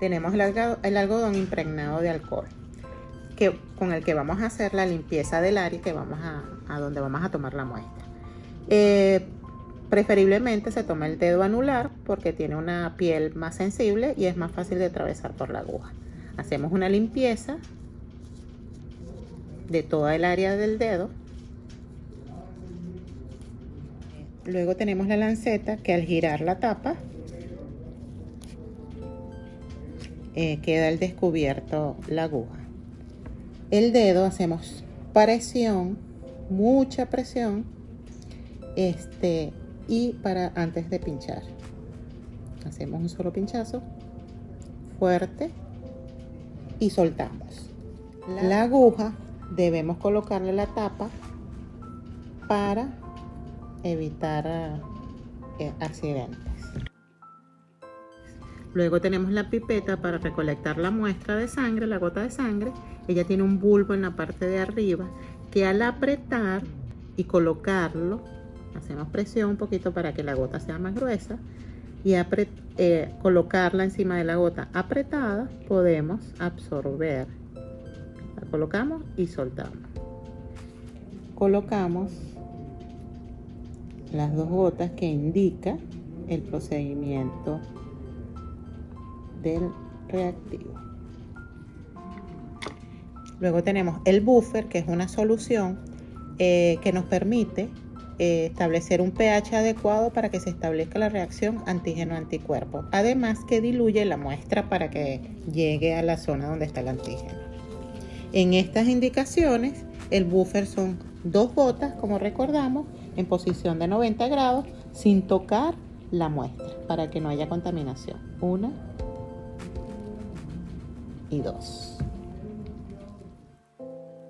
tenemos el algodón, impregnado de alcohol, que, con el que vamos a hacer la limpieza del área que vamos a, a donde vamos a tomar la muestra. Eh, preferiblemente se toma el dedo anular porque tiene una piel más sensible y es más fácil de atravesar por la aguja. Hacemos una limpieza de toda el área del dedo. Luego tenemos la lanceta que al girar la tapa eh, queda al descubierto la aguja. El dedo hacemos presión, mucha presión, este, y para antes de pinchar. Hacemos un solo pinchazo, fuerte, y soltamos. La aguja debemos colocarle la tapa para evitar eh, accidentes. Luego tenemos la pipeta para recolectar la muestra de sangre, la gota de sangre. Ella tiene un bulbo en la parte de arriba que al apretar y colocarlo, hacemos presión un poquito para que la gota sea más gruesa y eh, colocarla encima de la gota apretada, podemos absorber. La colocamos y soltamos. Colocamos las dos gotas que indica el procedimiento del reactivo. Luego tenemos el buffer, que es una solución eh, que nos permite eh, establecer un pH adecuado para que se establezca la reacción antígeno-anticuerpo. Además que diluye la muestra para que llegue a la zona donde está el antígeno. En estas indicaciones, el buffer son dos gotas, como recordamos, en posición de 90 grados, sin tocar la muestra, para que no haya contaminación. Una y dos.